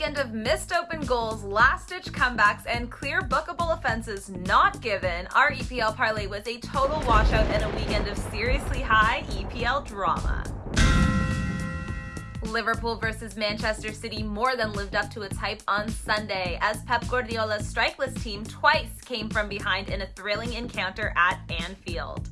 weekend of missed open goals, last-ditch comebacks, and clear bookable offenses not given, our EPL parlay was a total washout and a weekend of seriously high EPL drama. Liverpool versus Manchester City more than lived up to its hype on Sunday as Pep Guardiola's strikeless team twice came from behind in a thrilling encounter at Anfield.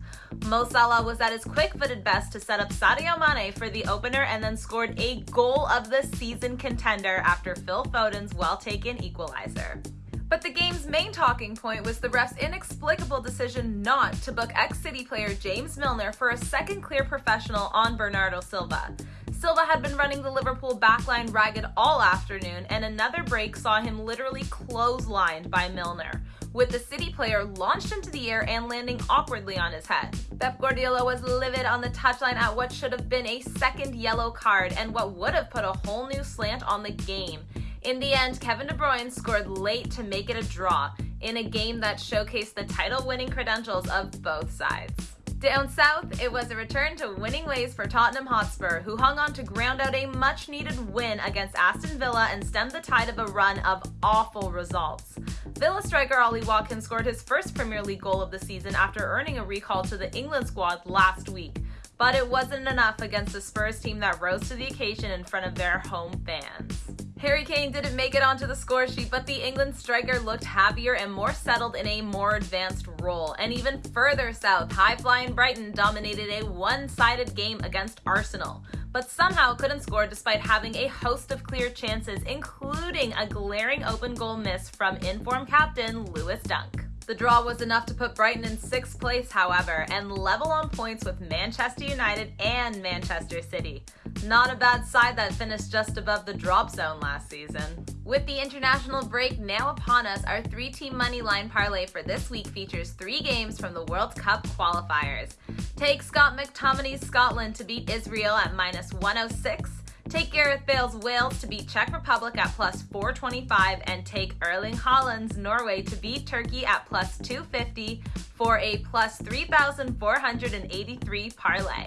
Mo Salah was at his quick-footed best to set up Sadio Mane for the opener and then scored a goal of the season contender after Phil Foden's well-taken equalizer. But the game's main talking point was the ref's inexplicable decision not to book ex-City player James Milner for a second clear professional on Bernardo Silva. Silva had been running the Liverpool backline ragged all afternoon, and another break saw him literally clotheslined by Milner with the City player launched into the air and landing awkwardly on his head. Pep Guardiola was livid on the touchline at what should have been a second yellow card and what would have put a whole new slant on the game. In the end, Kevin De Bruyne scored late to make it a draw in a game that showcased the title-winning credentials of both sides. Down south, it was a return to winning ways for Tottenham Hotspur, who hung on to ground out a much needed win against Aston Villa and stemmed the tide of a run of awful results. Villa striker Ollie Watkins scored his first Premier League goal of the season after earning a recall to the England squad last week. But it wasn't enough against the Spurs team that rose to the occasion in front of their home fans. Harry Kane didn't make it onto the score sheet, but the England striker looked happier and more settled in a more advanced role. And even further south, high-flying Brighton dominated a one-sided game against Arsenal, but somehow couldn't score despite having a host of clear chances, including a glaring open goal miss from informed captain Lewis Dunk. The draw was enough to put Brighton in sixth place, however, and level on points with Manchester United and Manchester City. Not a bad side that finished just above the drop zone last season. With the international break now upon us, our three-team money line parlay for this week features three games from the World Cup qualifiers. Take Scott McTominay's Scotland to beat Israel at minus 106, Take Gareth Bale's Wales to beat Czech Republic at plus 425 and take Erling Haaland's Norway to beat Turkey at plus 250 for a plus 3,483 parlay.